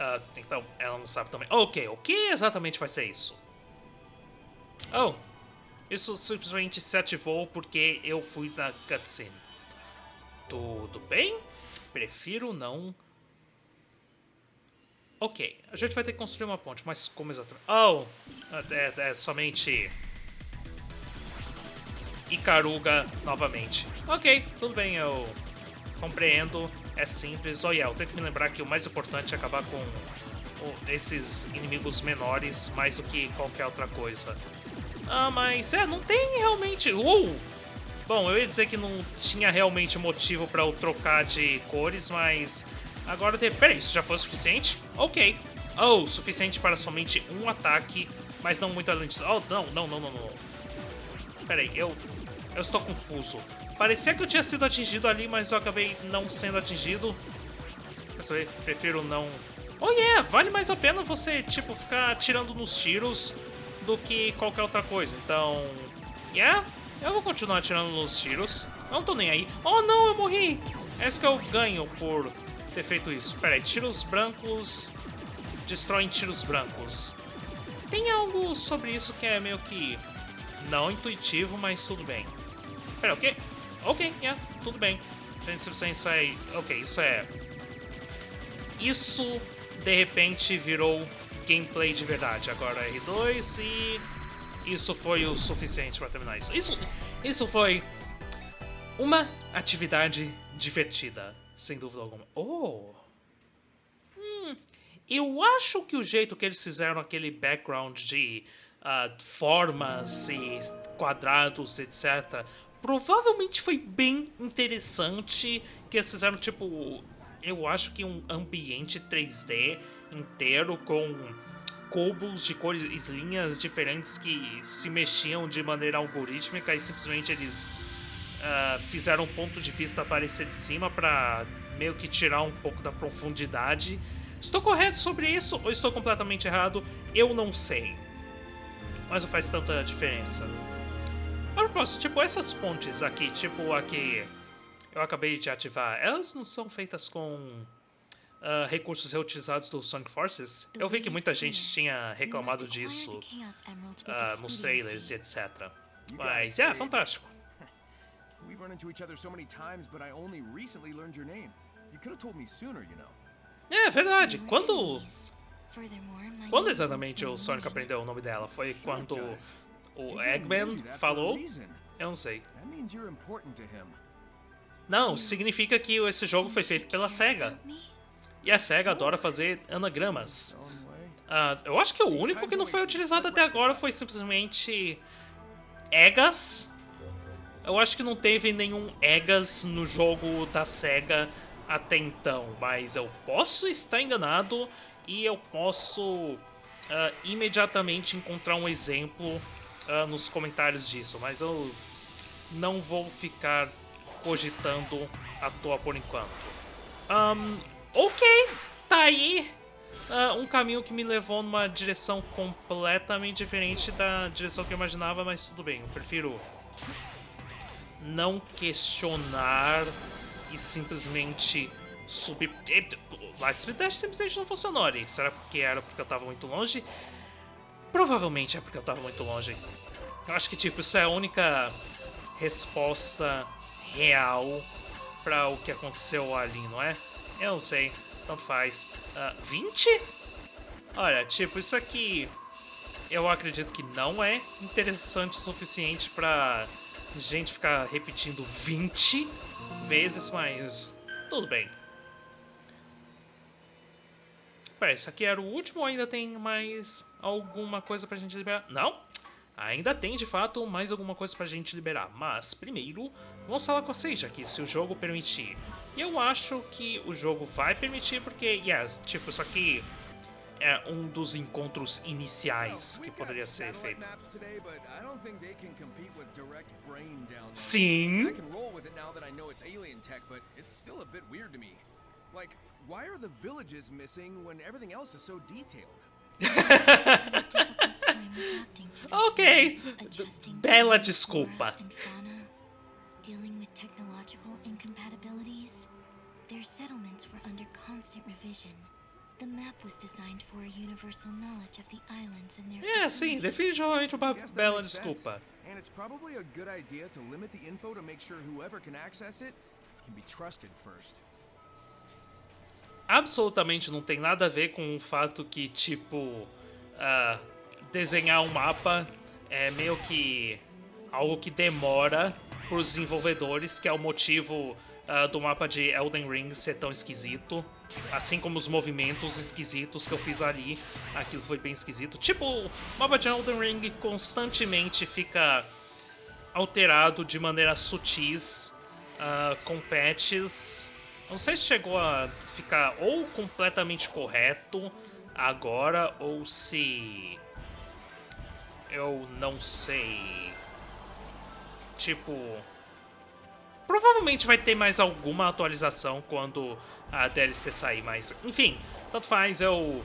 Uh, então, ela não sabe também. Ok, o que exatamente vai ser isso? Oh, isso simplesmente se ativou porque eu fui na cutscene. Tudo bem? Prefiro não... Ok, a gente vai ter que construir uma ponte, mas como exatamente? Oh, é, é somente... Icaruga novamente. Ok, tudo bem, eu compreendo é simples. Olha, eu tenho que me lembrar que o mais importante é acabar com esses inimigos menores mais do que qualquer outra coisa. Ah, mas é, não tem realmente... Uh! Bom, eu ia dizer que não tinha realmente motivo para eu trocar de cores, mas agora tem... Peraí, isso já foi o suficiente? Ok. Oh, suficiente para somente um ataque, mas não muito além disso. Oh, não, não, não, não, não. Peraí, eu... Eu estou confuso. Parecia que eu tinha sido atingido ali, mas eu acabei não sendo atingido. Vez, prefiro não... Oh yeah, vale mais a pena você, tipo, ficar atirando nos tiros do que qualquer outra coisa. Então, yeah, eu vou continuar atirando nos tiros. Eu não tô nem aí. Oh não, eu morri! É isso que eu ganho por ter feito isso. Pera aí, tiros brancos destroem tiros brancos. Tem algo sobre isso que é meio que não intuitivo, mas tudo bem. Pera, o quê? Ok, yeah, tudo bem. A gente simplesmente sai... Ok, isso é... Isso, de repente, virou gameplay de verdade. Agora R2 e... Isso foi o suficiente para terminar isso. Isso, isso foi uma atividade divertida, sem dúvida alguma. Oh! Hum, eu acho que o jeito que eles fizeram aquele background de uh, formas e quadrados, etc., provavelmente foi bem interessante que eles fizeram, tipo, eu acho que um ambiente 3D inteiro com cubos de cores, linhas diferentes que se mexiam de maneira algorítmica e simplesmente eles uh, fizeram um ponto de vista aparecer de cima para meio que tirar um pouco da profundidade. Estou correto sobre isso ou estou completamente errado? Eu não sei. Mas não faz tanta diferença. A propósito, tipo, essas pontes aqui, tipo aqui eu acabei de ativar, elas não são feitas com uh, recursos reutilizados do Sonic Forces? Eu vi que muita gente tinha reclamado disso uh, nos trailers e etc. Mas, é, fantástico. We've run into each other so many times, but I only recently learned your name. You could have told me sooner, you know. É verdade. Quando quando exatamente o Sonic aprendeu o nome dela? Foi quando o Eggman falou? Eu não sei. Não, significa que esse jogo foi feito pela SEGA. E a SEGA adora fazer anagramas. Uh, eu acho que o único que não foi utilizado até agora foi simplesmente Egas. Eu acho que não teve nenhum Egas no jogo da SEGA até então, mas eu posso estar enganado e eu posso uh, imediatamente encontrar um exemplo uh, nos comentários disso, mas eu não vou ficar cogitando à toa por enquanto. Um, ok, tá aí uh, um caminho que me levou numa direção completamente diferente da direção que eu imaginava, mas tudo bem, eu prefiro não questionar e simplesmente subir... Light Speed Dash simplesmente não funcionou ali. Será que era porque eu tava muito longe? Provavelmente é porque eu tava muito longe. Eu acho que, tipo, isso é a única resposta real para o que aconteceu ali, não é? Eu não sei, tanto faz. Uh, 20? Olha, tipo, isso aqui eu acredito que não é interessante o suficiente pra gente ficar repetindo 20 vezes, mas tudo bem. Pera, isso aqui era o último ou ainda tem mais alguma coisa pra gente liberar? Não? Ainda tem, de fato, mais alguma coisa pra gente liberar. Mas, primeiro, vamos falar com a Sage aqui, se o jogo permitir. E eu acho que o jogo vai permitir, porque, yes, tipo, isso aqui é um dos encontros iniciais que poderia ser feito. Sim. Like, why are the villages missing when everything else is so detailed? ok. Bela desculpa. Dealing with technological incompatibilities, their settlements were under constant revision. The map was designed for a universal knowledge of the islands and their É, sim, definitivamente uma bela desculpa. And it's probably a good idea to limit the info to make sure whoever can access it can be trusted first. Absolutamente não tem nada a ver com o fato que, tipo, uh, desenhar um mapa é meio que algo que demora para os desenvolvedores, que é o motivo uh, do mapa de Elden Ring ser tão esquisito. Assim como os movimentos esquisitos que eu fiz ali, aquilo foi bem esquisito. Tipo, o mapa de Elden Ring constantemente fica alterado de maneira sutis, uh, com patches. Não sei se chegou a ficar ou completamente correto agora, ou se... Eu não sei... Tipo Provavelmente vai ter mais alguma atualização quando a DLC sair, mas enfim, tanto faz, eu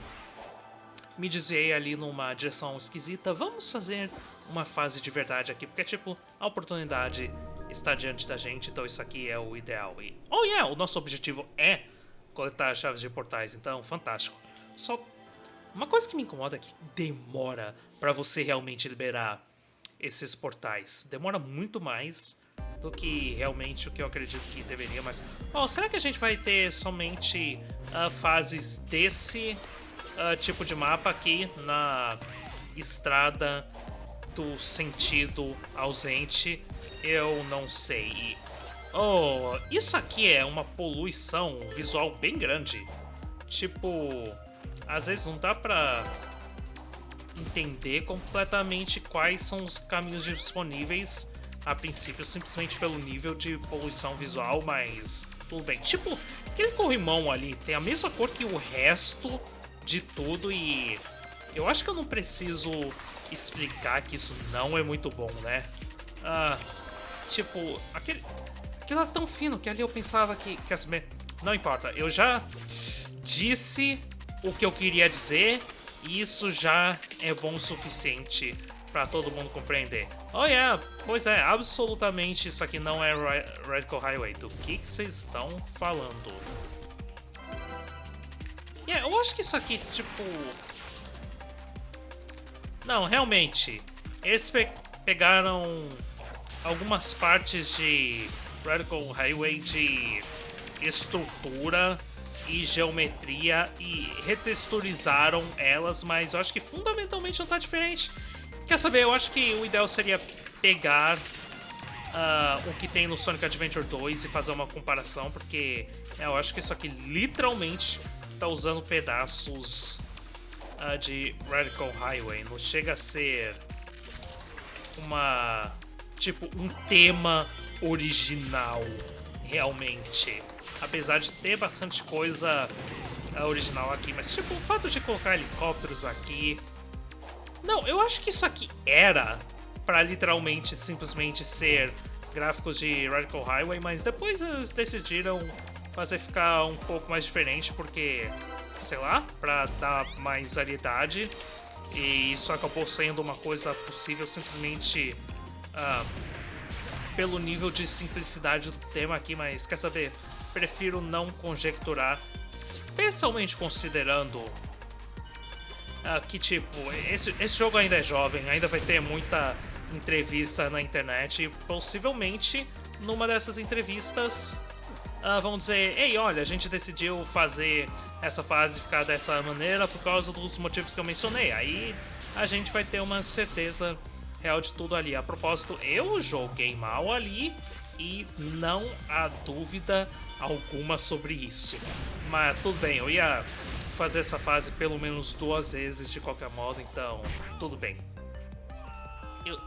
me desviei ali numa direção esquisita. Vamos fazer uma fase de verdade aqui, porque tipo, a oportunidade está diante da gente, então isso aqui é o ideal. E, oh yeah, o nosso objetivo é coletar chaves de portais, então fantástico. Só uma coisa que me incomoda é que demora para você realmente liberar esses portais. Demora muito mais do que realmente o que eu acredito que deveria, mas... Oh, será que a gente vai ter somente uh, fases desse uh, tipo de mapa aqui na estrada do sentido ausente? Eu não sei. Oh, isso aqui é uma poluição visual bem grande. Tipo, às vezes não dá pra entender completamente quais são os caminhos disponíveis a princípio simplesmente pelo nível de poluição visual, mas tudo bem. Tipo, aquele corrimão ali tem a mesma cor que o resto de tudo e eu acho que eu não preciso explicar que isso não é muito bom, né? Ah, tipo, aquele, aquilo era tão fino que ali eu pensava que, que as... Não importa, eu já disse o que eu queria dizer e isso já é bom o suficiente para todo mundo compreender. Oh yeah, pois é, absolutamente isso aqui não é Radical Highway. Do que vocês estão falando? Yeah, eu acho que isso aqui, tipo... Não, realmente, eles pe pegaram algumas partes de Radical Highway de estrutura e geometria e retexturizaram elas, mas eu acho que fundamentalmente não tá diferente. Quer saber, eu acho que o ideal seria pegar uh, o que tem no Sonic Adventure 2 e fazer uma comparação, porque é, eu acho que isso aqui literalmente tá usando pedaços uh, de Radical Highway. Não chega a ser uma... tipo, um tema original, realmente. Apesar de ter bastante coisa uh, original aqui, mas tipo, o fato de colocar helicópteros aqui não, eu acho que isso aqui era para literalmente simplesmente ser gráficos de Radical Highway, mas depois eles decidiram fazer ficar um pouco mais diferente porque, sei lá, para dar mais variedade. E isso acabou sendo uma coisa possível simplesmente uh, pelo nível de simplicidade do tema aqui, mas quer saber? Prefiro não conjecturar, especialmente considerando uh, que tipo, esse, esse jogo ainda é jovem, ainda vai ter muita entrevista na internet e possivelmente numa dessas entrevistas uh, vão dizer: Ei, olha, a gente decidiu fazer essa fase ficar dessa maneira por causa dos motivos que eu mencionei. Aí a gente vai ter uma certeza real de tudo ali. A propósito, eu joguei mal ali e não há dúvida alguma sobre isso. Mas tudo bem, eu ia fazer essa fase pelo menos duas vezes de qualquer modo, então tudo bem. Eu...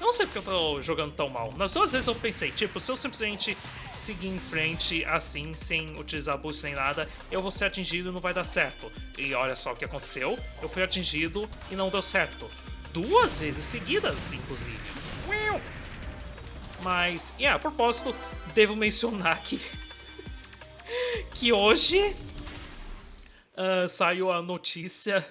não sei porque eu tô jogando tão mal. Nas duas vezes eu pensei, tipo, se eu simplesmente seguir em frente assim, sem utilizar boost nem nada, eu vou ser atingido e não vai dar certo. E olha só o que aconteceu, eu fui atingido e não deu certo. Duas vezes seguidas, inclusive. Mas, yeah, a propósito, devo mencionar que, que hoje uh, saiu a notícia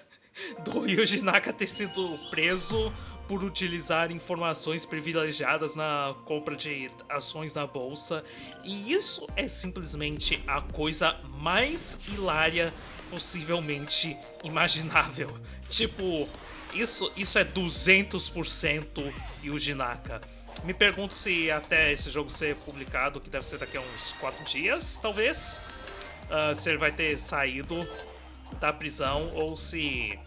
do Yuji Naka ter sido preso por utilizar informações privilegiadas na compra de ações na bolsa. E isso é simplesmente a coisa mais hilária possivelmente imaginável. Tipo, isso, isso é 200% Yuji Naka. Me pergunto se até esse jogo ser publicado, que deve ser daqui a uns 4 dias, talvez, uh, se ele vai ter saído da prisão ou se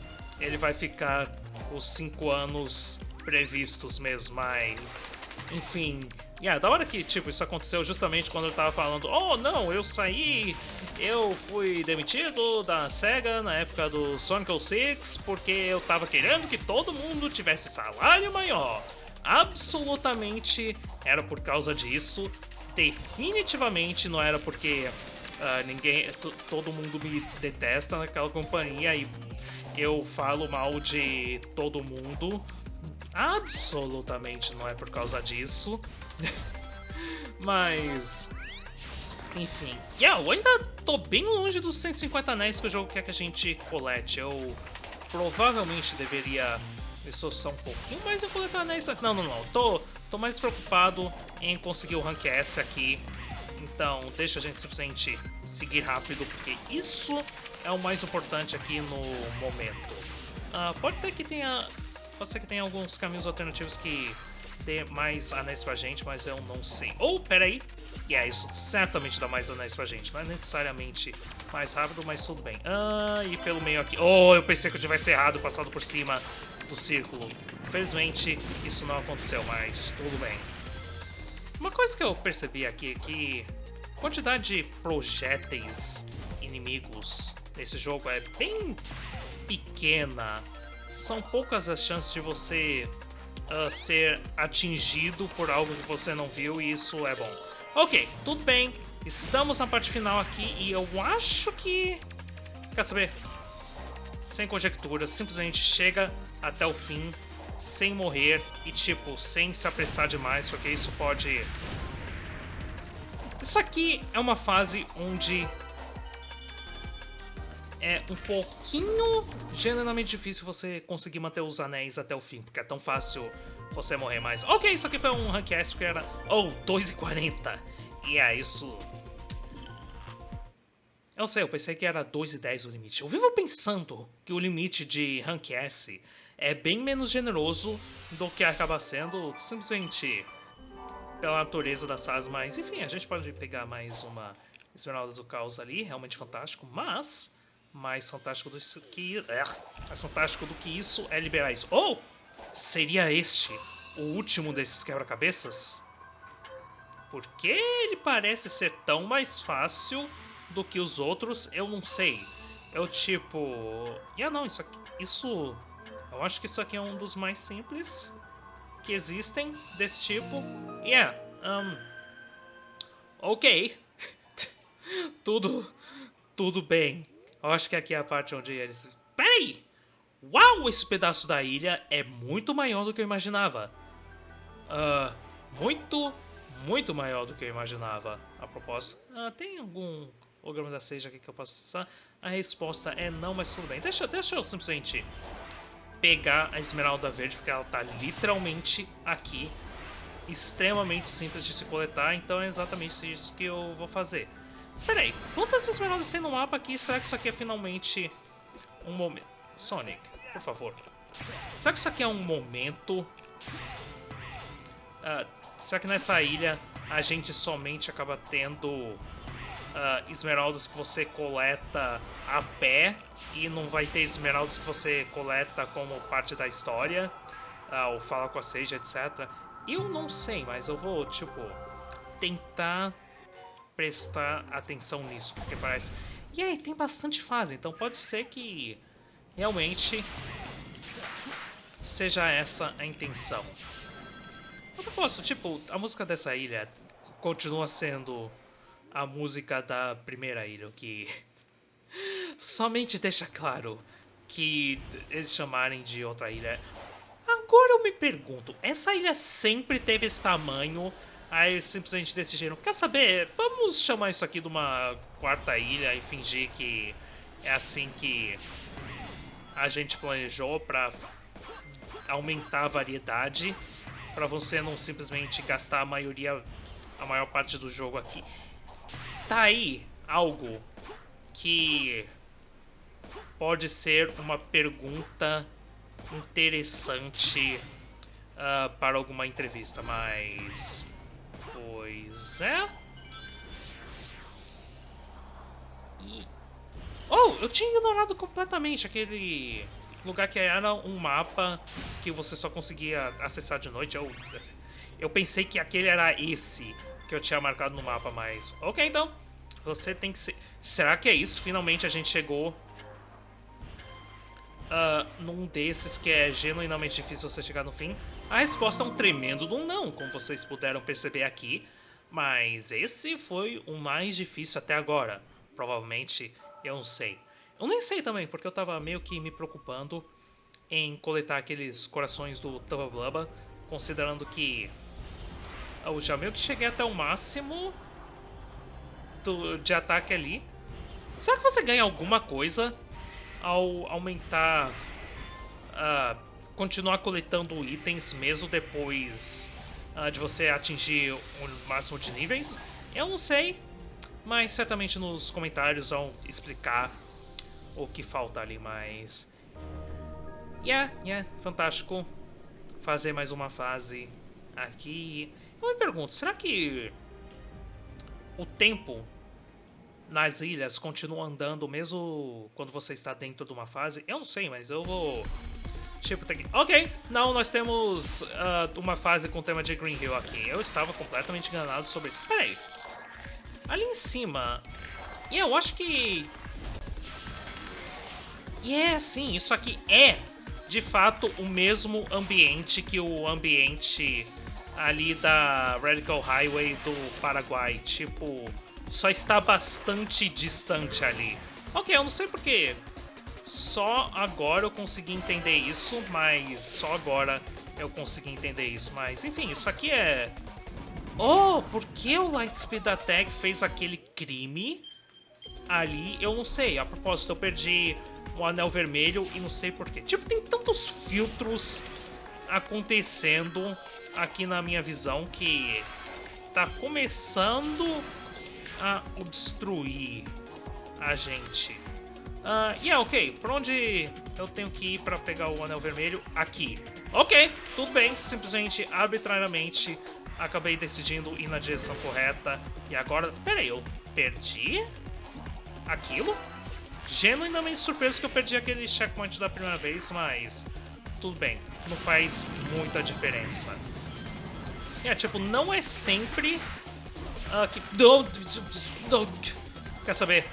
ele vai ficar os 5 anos previstos mesmo, mas... Enfim, yeah, da hora que, tipo, isso aconteceu justamente quando eu tava falando Oh, não, eu saí, eu fui demitido da SEGA na época do Sonic 06 porque eu tava querendo que todo mundo tivesse salário maior absolutamente era por causa disso. Definitivamente não era porque uh, ninguém, todo mundo me detesta naquela companhia e eu falo mal de todo mundo. Absolutamente não é por causa disso. Mas. Enfim. Yeah, eu ainda tô bem longe dos 150 anéis que o jogo quer que a gente colete. Eu provavelmente deveria só um pouquinho mais a coletar anéis. Não, não, não. Tô, tô mais preocupado em conseguir o rank S aqui. Então, deixa a gente simplesmente seguir rápido, porque isso é o mais importante aqui no momento. Uh, pode ter que tenha... Pode ser que tenha alguns caminhos alternativos que dê mais anéis pra gente, mas eu não sei. Ou, oh, peraí. E yeah, isso certamente dá mais anéis pra gente. Não é necessariamente mais rápido, mas tudo bem. Ah, e pelo meio aqui... Oh, eu pensei que eu tivesse errado, passado por cima do círculo. Infelizmente, isso não aconteceu, mas tudo bem. Uma coisa que eu percebi aqui é que a quantidade de projéteis inimigos nesse jogo é bem pequena. São poucas as chances de você uh, ser atingido por algo que você não viu e isso é bom. Ok, tudo bem. Estamos na parte final aqui e eu acho que... Quer saber? sem conjecturas, simplesmente chega até o fim sem morrer e, tipo, sem se apressar demais, porque isso pode... Isso aqui é uma fase onde é um pouquinho genuinamente difícil você conseguir manter os anéis até o fim, porque é tão fácil você morrer mais. Ok, isso aqui foi um rank S, porque era... Oh, 2,40. E é isso eu sei, eu pensei que era 2 e 10 o limite. Eu vivo pensando que o limite de Rank S é bem menos generoso do que acaba sendo simplesmente pela natureza das salas, mas enfim, a gente pode pegar mais uma Esmeralda do Caos ali, realmente fantástico, mas mais fantástico do que é, mais fantástico do que isso é liberar isso. Ou seria este o último desses quebra-cabeças? Porque ele parece ser tão mais fácil do que os outros, eu não sei. Eu tipo. Ah não, isso aqui. Isso. Eu acho que isso aqui é um dos mais simples que existem desse tipo. Yeah, um. Ok. tudo. Tudo bem. Eu acho que aqui é a parte onde eles. Peraí! Uau, esse pedaço da ilha é muito maior do que eu imaginava. Uh, muito, muito maior do que eu imaginava. A propósito, uh, tem algum holograma da Sage aqui que eu posso acessar? A resposta é não, mas tudo bem. Deixa, deixa eu simplesmente pegar a esmeralda verde, porque ela está literalmente aqui. Extremamente simples de se coletar, então é exatamente isso que eu vou fazer. Pera aí, quantas esmeraldas tem no mapa aqui? Será que isso aqui é finalmente um momento? Sonic, por favor, Será que isso aqui é um momento? Uh, será que nessa ilha a gente somente acaba tendo uh, esmeraldas que você coleta a pé e não vai ter esmeraldas que você coleta como parte da história? Uh, ou fala com a Sage, etc. Eu não sei, mas eu vou, tipo, tentar prestar atenção nisso, porque parece... E aí, tem bastante fase, então pode ser que realmente seja essa a intenção. Eu gosto, tipo, a música dessa ilha continua sendo a música da primeira ilha, o que somente deixa claro que eles chamarem de outra ilha. Agora eu me pergunto, essa ilha sempre teve esse tamanho, aí simplesmente decidiram, quer saber, vamos chamar isso aqui de uma quarta ilha e fingir que é assim que a gente planejou pra aumentar a variedade para você não simplesmente gastar a maioria, a maior parte do jogo aqui. Tá aí algo que pode ser uma pergunta interessante uh, para alguma entrevista, mas... É... E... Oh, eu tinha ignorado completamente aquele lugar que era um mapa que você só conseguia acessar de noite. Eu, eu pensei que aquele era esse que eu tinha marcado no mapa, mas... Ok, então. Você tem que ser... Será que é isso? Finalmente a gente chegou uh, num desses que é genuinamente difícil você chegar no fim. A resposta é um tremendo do não, como vocês puderam perceber aqui. Mas esse foi o mais difícil até agora. Provavelmente, eu não sei. Eu nem sei também, porque eu tava meio que me preocupando em coletar aqueles corações do Tubba considerando que eu já meio que cheguei até o máximo do, de ataque ali. Será que você ganha alguma coisa ao aumentar... Uh, continuar coletando itens mesmo depois uh, de você atingir o máximo de níveis? Eu não sei, mas certamente nos comentários vão explicar o que falta ali, mas... Yeah, yeah, fantástico fazer mais uma fase aqui. Eu me pergunto, será que o tempo nas ilhas continua andando mesmo quando você está dentro de uma fase? Eu não sei, mas eu vou... Tipo, tem que... Ok, não, nós temos uh, uma fase com tema de Green Hill aqui. Eu estava completamente enganado sobre isso. Peraí. Ali em cima... E eu acho que e é assim, isso aqui é de fato o mesmo ambiente que o ambiente ali da Radical Highway do Paraguai. Tipo, só está bastante distante ali. Ok, eu não sei porque só agora eu consegui entender isso, mas só agora eu consegui entender isso. Mas enfim, isso aqui é... Oh, por que o Lightspeed Attack fez aquele crime ali? Eu não sei. A propósito, eu perdi o anel vermelho e não sei porquê. Tipo, tem tantos filtros acontecendo aqui na minha visão que tá começando a obstruir a gente. Uh, e yeah, é ok, por onde eu tenho que ir para pegar o anel vermelho? Aqui. Ok, tudo bem, simplesmente, arbitrariamente, acabei decidindo ir na direção correta. E agora, peraí, eu perdi aquilo? genuinamente surpreso que eu perdi aquele checkpoint da primeira vez, mas tudo bem, não faz muita diferença. É, tipo, não é sempre uh, que... Quer saber?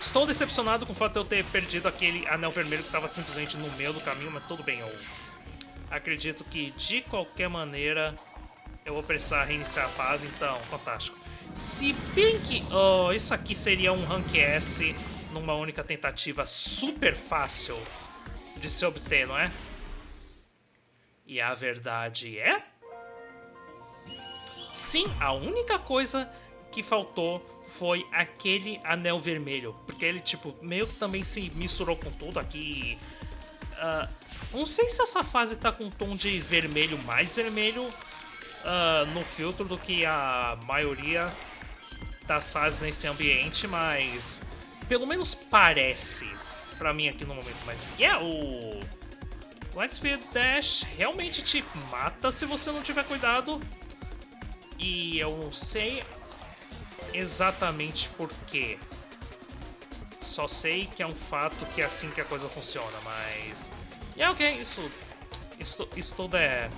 Estou decepcionado com o fato de eu ter perdido aquele anel vermelho que estava simplesmente no meio do caminho, mas tudo bem, eu acredito que de qualquer maneira eu vou precisar reiniciar a fase, então, fantástico. Se bem que oh, isso aqui seria um Rank S numa única tentativa super fácil de se obter, não é? E a verdade é... Sim, a única coisa que faltou foi aquele anel vermelho. Porque ele, tipo, meio que também se misturou com tudo aqui. Uh, não sei se essa fase tá com um tom de vermelho mais vermelho uh, no filtro do que a maioria das fases nesse ambiente, mas pelo menos parece pra mim aqui no momento, mas yeah, o Lightspeed Dash realmente te mata se você não tiver cuidado. E eu não sei exatamente por quê. Só sei que é um fato que é assim que a coisa funciona, mas... E é ok, isso, isso, isso tudo é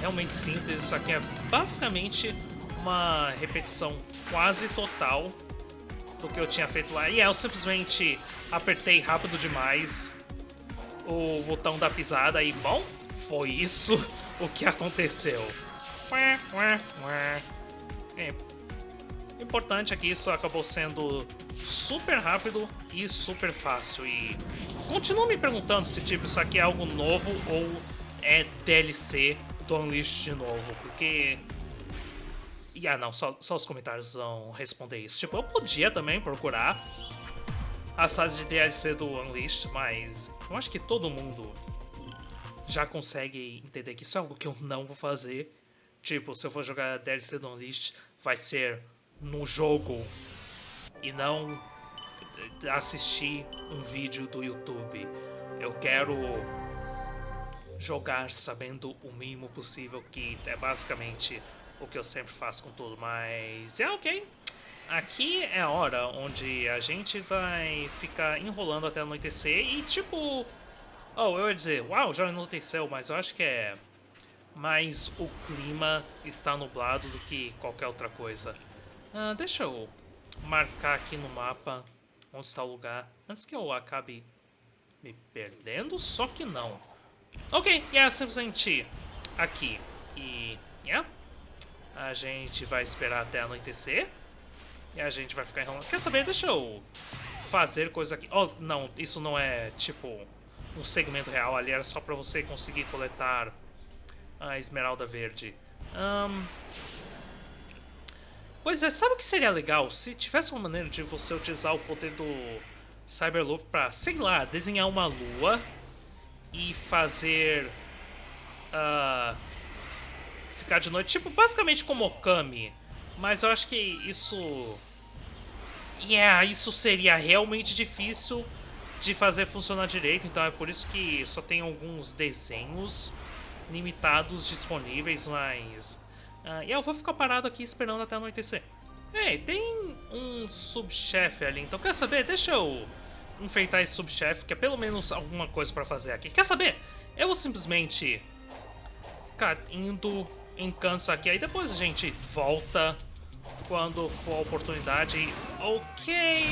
realmente simples. Isso aqui é basicamente uma repetição quase total do que eu tinha feito lá. E é, eu simplesmente apertei rápido demais o botão da pisada e, bom, foi isso o que aconteceu. É. Importante é que isso acabou sendo super rápido e super fácil. E continuo me perguntando se tipo, isso aqui é algo novo ou é DLC do Unleashed de novo, porque... E ah não, só, só os comentários vão responder isso. Tipo, eu podia também procurar as fases de DLC do Unleashed, mas eu acho que todo mundo já consegue entender que isso é algo que eu não vou fazer. Tipo, se eu for jogar DLC do Unleashed, vai ser no jogo e não assistir um vídeo do YouTube. Eu quero jogar sabendo o mínimo possível, que é basicamente o que eu sempre faço com tudo, mas é ok. Aqui é a hora onde a gente vai ficar enrolando até anoitecer e tipo... Oh, eu ia dizer, uau, já anoiteceu, mas eu acho que é mais o clima está nublado do que qualquer outra coisa. Uh, deixa eu marcar aqui no mapa onde está o lugar, antes que eu acabe me perdendo, só que não. Ok, e é simplesmente aqui. E, yeah, a gente vai esperar até anoitecer. E a gente vai ficar enrolando. Quer saber? Deixa eu fazer coisa aqui. Oh, não, isso não é, tipo, um segmento real ali. Era só pra você conseguir coletar a esmeralda verde. Um, Pois é, sabe o que seria legal? Se tivesse uma maneira de você utilizar o poder do Cyberloop pra, sei lá, desenhar uma lua e fazer... Uh, ficar de noite, tipo, basicamente como Okami. Mas eu acho que isso... Yeah, isso seria realmente difícil de fazer funcionar direito, então é por isso que só tem alguns desenhos limitados disponíveis, mas ah, e eu vou ficar parado aqui esperando até anoitecer. Ei, tem um subchefe ali, então quer saber? Deixa eu enfrentar esse subchefe, que é pelo menos alguma coisa pra fazer aqui. Quer saber? Eu vou simplesmente ficar indo em cantos aqui, aí depois a gente volta quando for a oportunidade. Ok,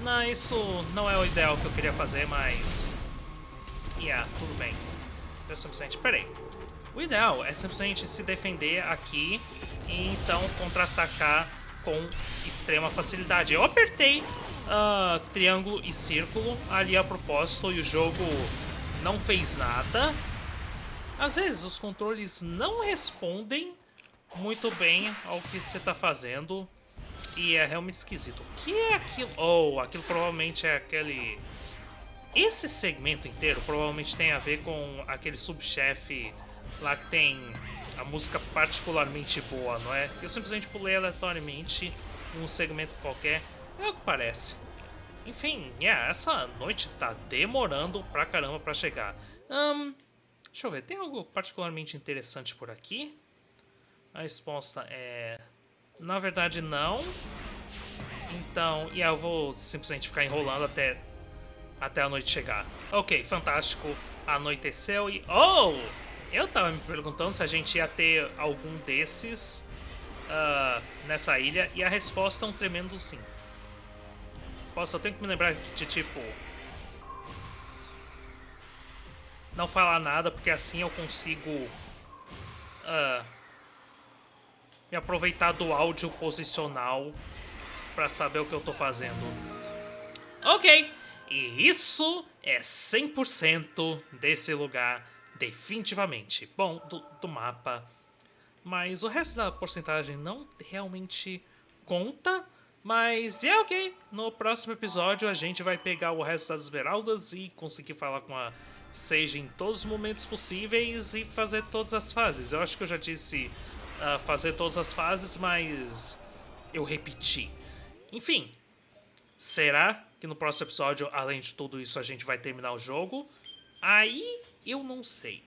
não, isso não é o ideal que eu queria fazer, mas... Yeah, tudo bem. Eu simplesmente... Peraí. O ideal é simplesmente se defender aqui e então contra-atacar com extrema facilidade. Eu apertei uh, triângulo e círculo ali a propósito e o jogo não fez nada. Às vezes os controles não respondem muito bem ao que você está fazendo e é realmente esquisito. O que é aquilo? Oh, aquilo provavelmente é aquele... Esse segmento inteiro provavelmente tem a ver com aquele subchefe lá que tem a música particularmente boa, não é? Eu simplesmente pulei aleatoriamente um segmento qualquer, é o que parece. Enfim, yeah, essa noite tá demorando pra caramba pra chegar. Um, deixa eu ver, tem algo particularmente interessante por aqui? A resposta é... Na verdade, não. Então, yeah, eu vou simplesmente ficar enrolando até, até a noite chegar. Ok, fantástico. Anoiteceu e... Oh! Eu tava me perguntando se a gente ia ter algum desses uh, nessa ilha, e a resposta é um tremendo sim. Posso, eu tenho que me lembrar de tipo... Não falar nada, porque assim eu consigo... Uh, me aproveitar do áudio posicional para saber o que eu tô fazendo. Ok, e isso é 100% desse lugar definitivamente. Bom, do, do mapa. Mas o resto da porcentagem não realmente conta. Mas é ok. No próximo episódio a gente vai pegar o resto das esmeraldas e conseguir falar com a Sage em todos os momentos possíveis e fazer todas as fases. Eu acho que eu já disse uh, fazer todas as fases, mas eu repeti. Enfim, será que no próximo episódio, além de tudo isso, a gente vai terminar o jogo? Aí Eu não sei.